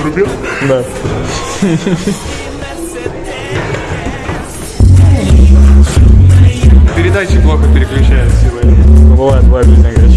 Врубил? Да. Передачи плохо переключаются сегодня. Бывает, бывает без.